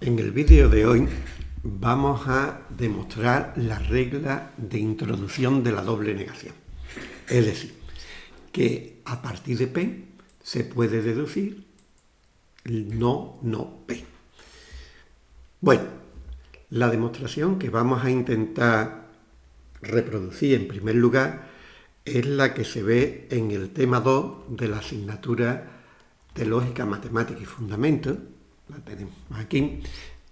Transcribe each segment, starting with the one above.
En el vídeo de hoy vamos a demostrar la regla de introducción de la doble negación. Es decir, que a partir de P se puede deducir no, no, P. Bueno, la demostración que vamos a intentar reproducir en primer lugar es la que se ve en el tema 2 de la asignatura de Lógica, Matemática y Fundamentos, la tenemos aquí.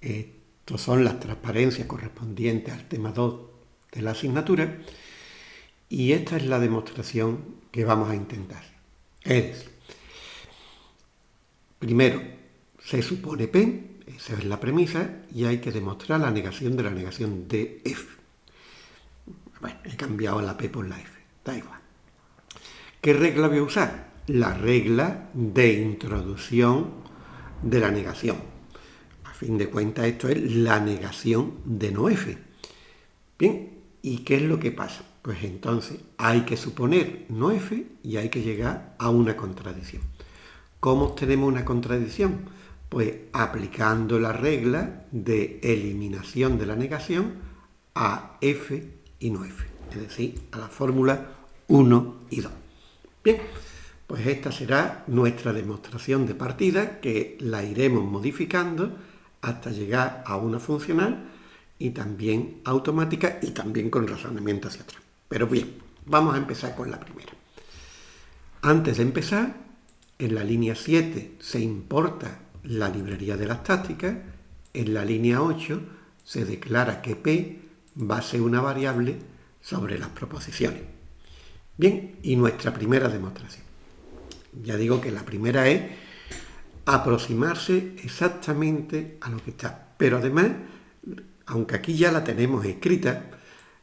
Estos son las transparencias correspondientes al tema 2 de la asignatura. Y esta es la demostración que vamos a intentar. Es, primero, se supone P, esa es la premisa, y hay que demostrar la negación de la negación de F. Bueno, he cambiado la P por la F, da igual. ¿Qué regla voy a usar? La regla de introducción de la negación. A fin de cuentas, esto es la negación de no F. Bien, ¿y qué es lo que pasa? Pues entonces hay que suponer no F y hay que llegar a una contradicción. ¿Cómo obtenemos una contradicción? Pues aplicando la regla de eliminación de la negación a F y no F, es decir, a la fórmula 1 y 2. Bien, pues esta será nuestra demostración de partida que la iremos modificando hasta llegar a una funcional y también automática y también con razonamiento hacia atrás. Pero bien, vamos a empezar con la primera. Antes de empezar, en la línea 7 se importa la librería de las tácticas, en la línea 8 se declara que P va a ser una variable sobre las proposiciones. Bien, y nuestra primera demostración. Ya digo que la primera es aproximarse exactamente a lo que está. Pero además, aunque aquí ya la tenemos escrita,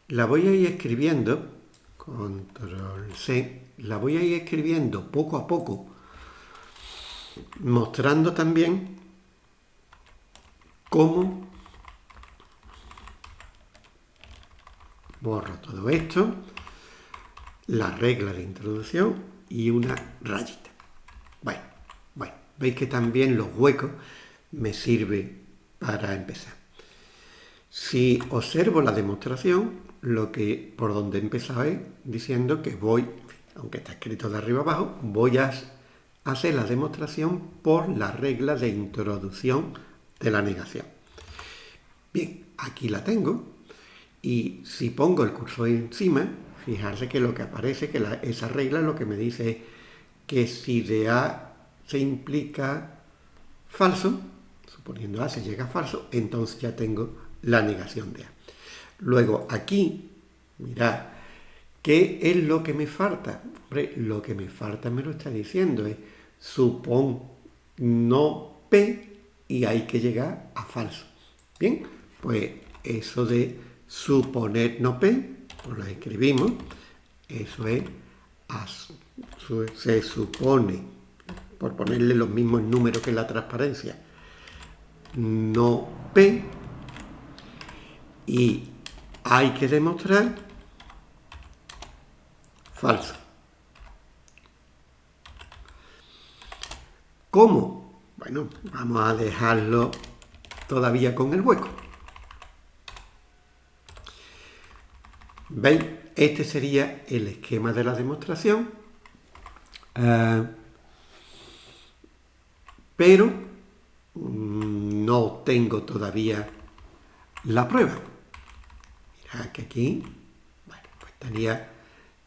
la voy a ir escribiendo, control C, la voy a ir escribiendo poco a poco, mostrando también cómo borro todo esto, la regla de introducción y una rayita. Bueno, bueno, veis que también los huecos me sirven para empezar. Si observo la demostración, lo que por donde he empezado es diciendo que voy, aunque está escrito de arriba abajo, voy a hacer la demostración por la regla de introducción de la negación. Bien, aquí la tengo y si pongo el cursor encima, Fijarse que lo que aparece, que esa regla lo que me dice es que si de A se implica falso, suponiendo A se llega a falso, entonces ya tengo la negación de A. Luego aquí, mirad, ¿qué es lo que me falta? Hombre, lo que me falta me lo está diciendo, es supón no P y hay que llegar a falso. Bien, pues eso de suponer no P pues la escribimos, eso es, se supone, por ponerle los mismos números que la transparencia, no P, y hay que demostrar falso. ¿Cómo? Bueno, vamos a dejarlo todavía con el hueco. ¿Veis? Este sería el esquema de la demostración, eh, pero mm, no tengo todavía la prueba. Mirad que aquí, bueno, pues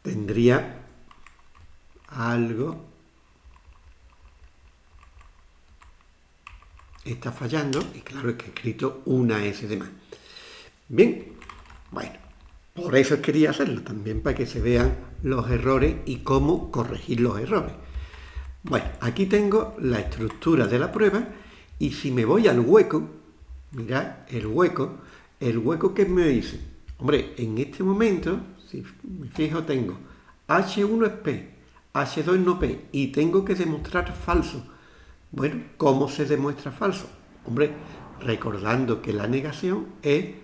tendría algo, está fallando, y claro es que he escrito una S de más. Bien, bueno, por eso quería hacerlo, también para que se vean los errores y cómo corregir los errores. Bueno, aquí tengo la estructura de la prueba y si me voy al hueco, mirad el hueco, el hueco que me dice, hombre, en este momento, si me fijo, tengo H1 es P, H2 es no P y tengo que demostrar falso. Bueno, ¿cómo se demuestra falso? Hombre, recordando que la negación es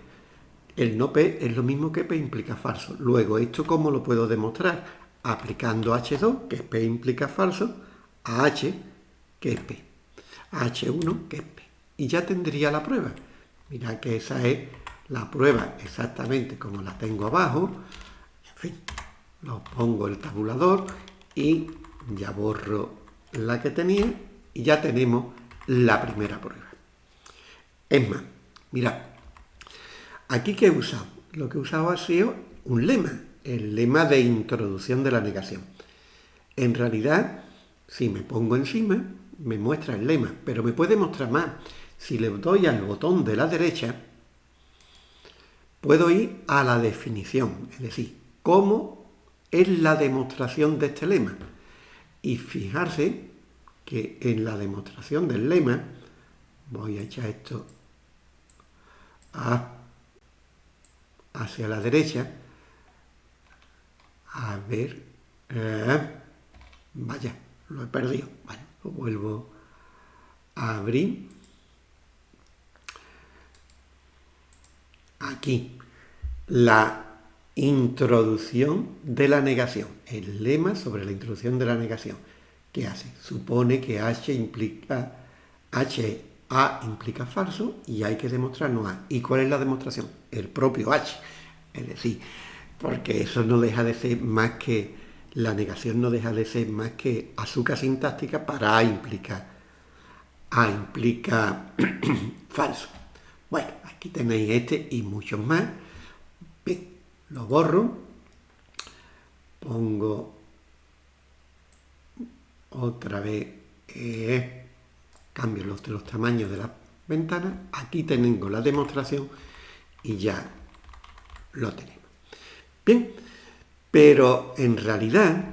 el no P es lo mismo que P implica falso. Luego, ¿esto cómo lo puedo demostrar? Aplicando H2, que es P implica falso, a H, que es P. A H1, que es P. y ya tendría la prueba. Mirad que esa es la prueba exactamente como la tengo abajo. En fin, lo pongo el tabulador y ya borro la que tenía y ya tenemos la primera prueba. Es más, mirad, aquí que he usado, lo que he usado ha sido un lema, el lema de introducción de la negación. En realidad, si me pongo encima, me muestra el lema, pero me puede mostrar más. Si le doy al botón de la derecha, puedo ir a la definición, es decir, cómo es la demostración de este lema. Y fijarse que en la demostración del lema, voy a echar esto hacia la derecha, a ver, eh, vaya, lo he perdido, bueno, lo vuelvo a abrir, aquí, la introducción de la negación, el lema sobre la introducción de la negación. ¿Qué hace? Supone que H implica, H, A implica falso y hay que demostrarnos A. ¿Y cuál es la demostración? El propio H. Es decir, porque eso no deja de ser más que, la negación no deja de ser más que azúcar sintáctica para A implica, A implica falso. Bueno, aquí tenéis este y muchos más. Lo borro, pongo otra vez, eh, cambio los, los tamaños de las ventanas, aquí tengo la demostración y ya lo tenemos. Bien, pero en realidad,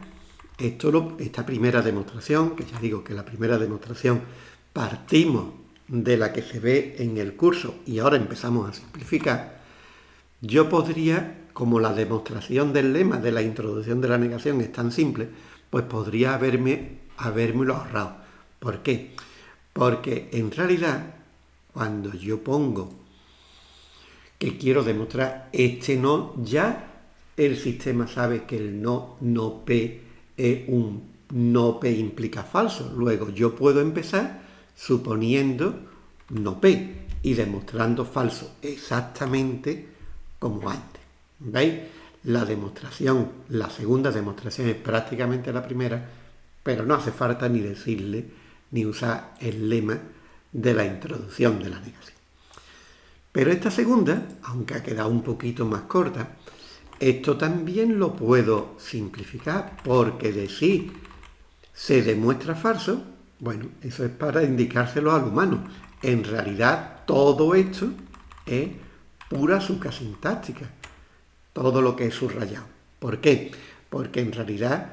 esto esta primera demostración, que ya digo que la primera demostración partimos de la que se ve en el curso y ahora empezamos a simplificar, yo podría, como la demostración del lema de la introducción de la negación es tan simple, pues podría haberme, habérmelo ahorrado. ¿Por qué? Porque en realidad, cuando yo pongo que quiero demostrar este no, ya el sistema sabe que el no, no P es un no P implica falso. Luego yo puedo empezar suponiendo no P y demostrando falso exactamente como antes. ¿Veis? La demostración, la segunda demostración es prácticamente la primera, pero no hace falta ni decirle ni usar el lema de la introducción de la negación. Pero esta segunda, aunque ha quedado un poquito más corta, esto también lo puedo simplificar porque decir se demuestra falso, bueno, eso es para indicárselo al humano. En realidad todo esto es pura sintáctica, todo lo que es subrayado. ¿Por qué? Porque en realidad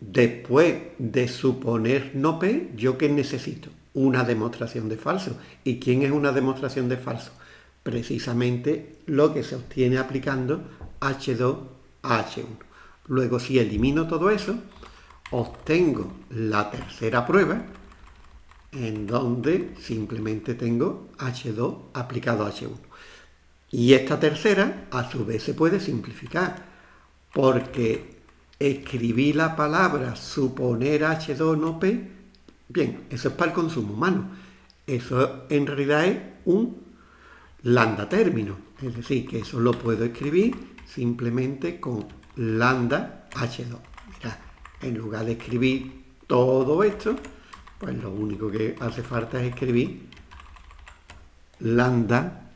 después de suponer no P, ¿yo qué necesito? Una demostración de falso. ¿Y quién es una demostración de falso? Precisamente lo que se obtiene aplicando H2 a H1. Luego si elimino todo eso, obtengo la tercera prueba, en donde simplemente tengo H2 aplicado a H1. Y esta tercera, a su vez, se puede simplificar, porque escribí la palabra suponer H2 no P, bien, eso es para el consumo humano. Eso en realidad es un lambda término, es decir, que eso lo puedo escribir simplemente con lambda H2. Mirad, en lugar de escribir todo esto, pues lo único que hace falta es escribir lambda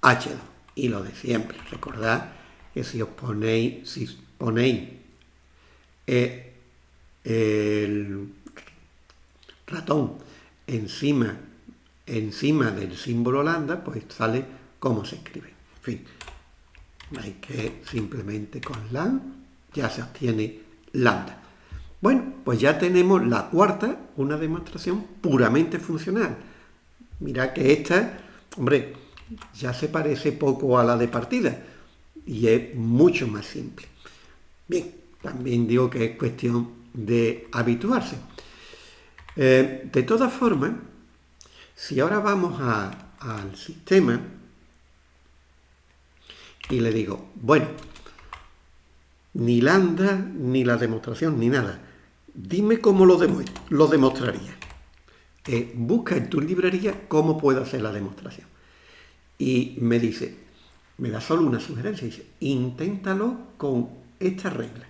H2. Y lo de siempre, recordad que si os ponéis, si ponéis eh, el ratón encima, encima del símbolo lambda, pues sale como se escribe. En fin, hay que simplemente con lan ya se obtiene lambda. Bueno, pues ya tenemos la cuarta, una demostración puramente funcional. Mira que esta, hombre, ya se parece poco a la de partida y es mucho más simple. Bien, también digo que es cuestión de habituarse. Eh, de todas formas, si ahora vamos al sistema y le digo, bueno, ni lambda, ni la demostración, ni nada, dime cómo lo, lo demostraría. Eh, busca en tu librería cómo puedo hacer la demostración. Y me dice, me da solo una sugerencia, dice, inténtalo con esta regla.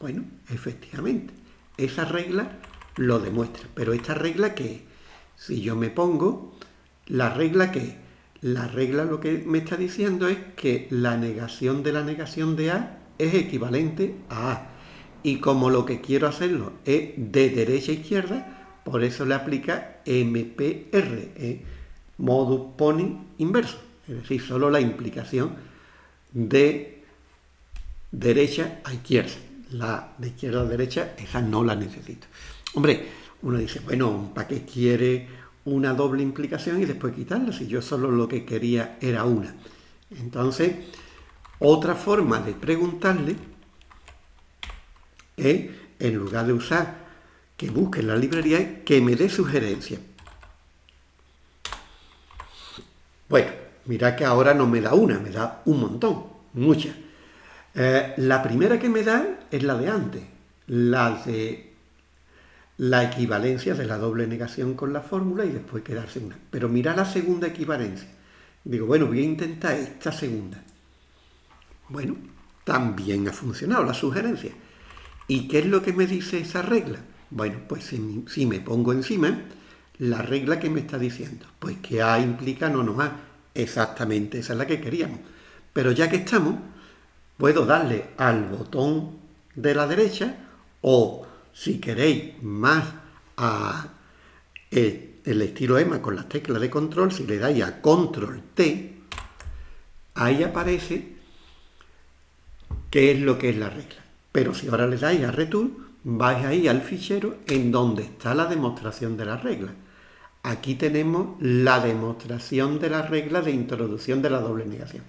Bueno, efectivamente, esa regla lo demuestra. Pero esta regla que, si yo me pongo, la regla que, la regla lo que me está diciendo es que la negación de la negación de A es equivalente a A. Y como lo que quiero hacerlo es de derecha a izquierda, por eso le aplica MPR, ¿eh? modus ponens inverso. Es decir, solo la implicación de derecha a izquierda. La de izquierda a derecha, esa no la necesito. Hombre, uno dice, bueno, ¿para qué quiere una doble implicación y después quitarla? Si yo solo lo que quería era una. Entonces, otra forma de preguntarle es, en lugar de usar que busque en la librería, que me dé sugerencias. Bueno, mira que ahora no me da una, me da un montón, muchas. Eh, la primera que me da es la de antes, la de la equivalencia de la doble negación con la fórmula y después quedarse una. Pero mira la segunda equivalencia. Digo, bueno, voy a intentar esta segunda. Bueno, también ha funcionado la sugerencia. ¿Y qué es lo que me dice esa regla? Bueno, pues si, me pongo encima, la regla que me está diciendo, pues que A implica no no A. Exactamente, esa es la que queríamos. Pero ya que estamos, puedo darle al botón de la derecha o, si queréis, más a el, el estilo EMA con las teclas de control, si le dais a control T, ahí aparece qué es lo que es la regla. Pero si ahora le dais a Return, vais ahí al fichero en donde está la demostración de la regla. Aquí tenemos la demostración de la regla de introducción de la doble negación.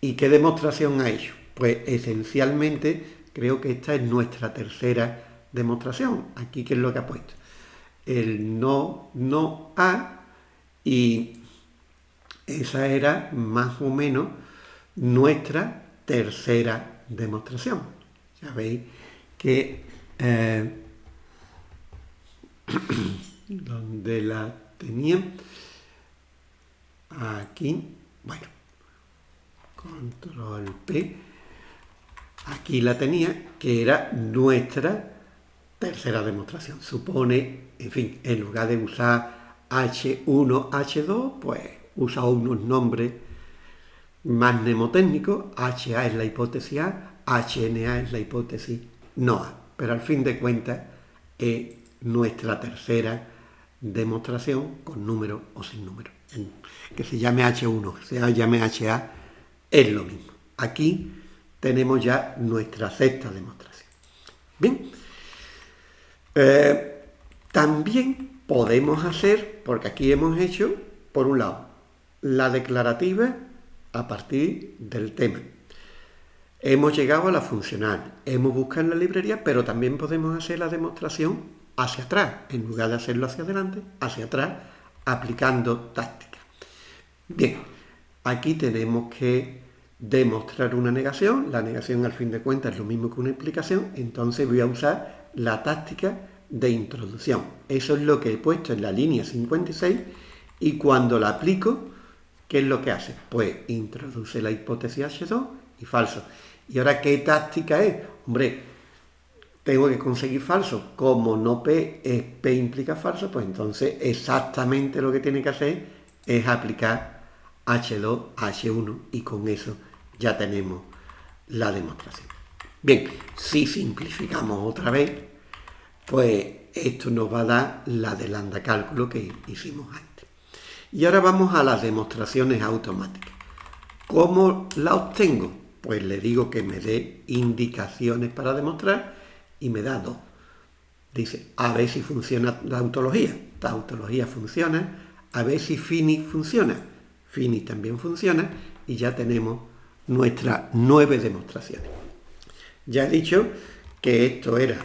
¿Y qué demostración ha hecho? Pues esencialmente creo que esta es nuestra tercera demostración. Aquí, ¿qué es lo que ha puesto? El no, no a y esa era más o menos nuestra tercera demostración. Ya veis que eh, donde la tenía aquí, bueno, control P, aquí la tenía, que era nuestra tercera demostración. Supone, en fin, en lugar de usar H1, H2, pues usa unos nombres más mnemotécnico, HA es la hipótesis A, HNA es la hipótesis no. Pero al fin de cuentas es nuestra tercera demostración con número o sin número. Que se llame H1, que se llame HA, es lo mismo. Aquí tenemos ya nuestra sexta demostración. Bien, eh, también podemos hacer, porque aquí hemos hecho, por un lado, la declarativa a partir del tema. Hemos llegado a la funcional, hemos buscado en la librería, pero también podemos hacer la demostración hacia atrás, en lugar de hacerlo hacia adelante, hacia atrás, aplicando táctica. Bien, aquí tenemos que demostrar una negación, la negación al fin de cuentas es lo mismo que una explicación, entonces voy a usar la táctica de introducción. Eso es lo que he puesto en la línea 56 y cuando la aplico ¿Qué es lo que hace? Pues introduce la hipótesis H2 y falso. ¿Y ahora qué táctica es? Hombre, tengo que conseguir falso. Como no P es P implica falso, pues entonces exactamente lo que tiene que hacer es aplicar H2 H1 y con eso ya tenemos la demostración. Bien, si simplificamos otra vez, pues esto nos va a dar la del lambda cálculo que hicimos antes. Y ahora vamos a las demostraciones automáticas. ¿Cómo la obtengo? Pues le digo que me dé indicaciones para demostrar y me da dos. Dice, a ver si funciona la autología. La autología funciona. A ver si Fini funciona. Fini también funciona. Y ya tenemos nuestras nueve demostraciones. Ya he dicho que esto era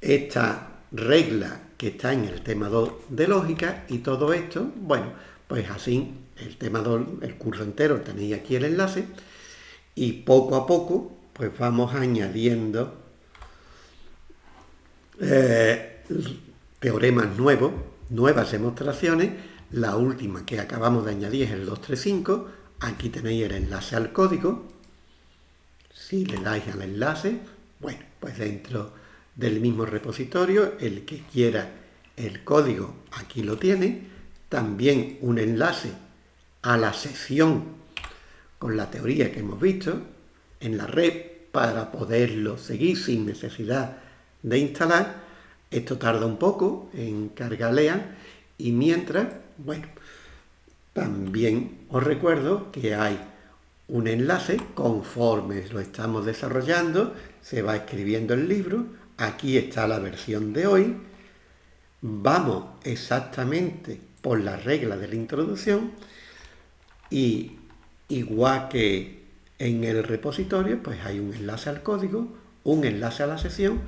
esta regla que está en el tema 2 de lógica y todo esto, bueno, pues así el tema 2, el curso entero tenéis aquí el enlace y poco a poco pues vamos añadiendo eh, teoremas nuevos, nuevas demostraciones. La última que acabamos de añadir es el 235. Aquí tenéis el enlace al código. Si le dais al enlace, bueno, pues dentro del mismo repositorio, el que quiera el código aquí lo tiene. También un enlace a la sesión con la teoría que hemos visto en la red para poderlo seguir sin necesidad de instalar. Esto tarda un poco en cargar y mientras, bueno, también os recuerdo que hay un enlace conforme lo estamos desarrollando, se va escribiendo el libro, aquí está la versión de hoy, vamos exactamente por la regla de la introducción y igual que en el repositorio, pues hay un enlace al código, un enlace a la sesión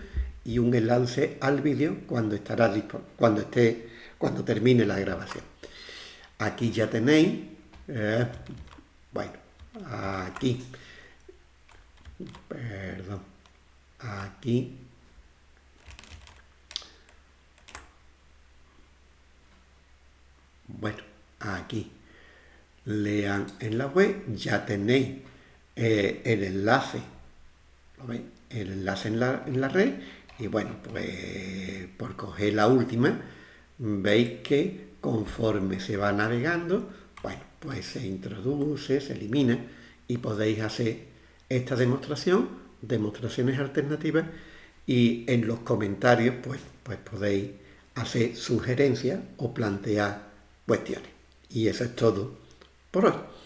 y un enlace al vídeo cuando estará cuando esté cuando termine la grabación. Aquí ya tenéis, eh, bueno, aquí, perdón, aquí. Bueno, aquí. Lean en la web, ya tenéis eh, el enlace, ¿lo veis? El enlace en la, en la red. Y bueno, pues por coger la última, veis que conforme se va navegando, pues se introduce, se elimina y podéis hacer esta demostración, demostraciones alternativas y en los comentarios pues, pues podéis hacer sugerencias o plantear cuestiones. Y eso es todo por hoy.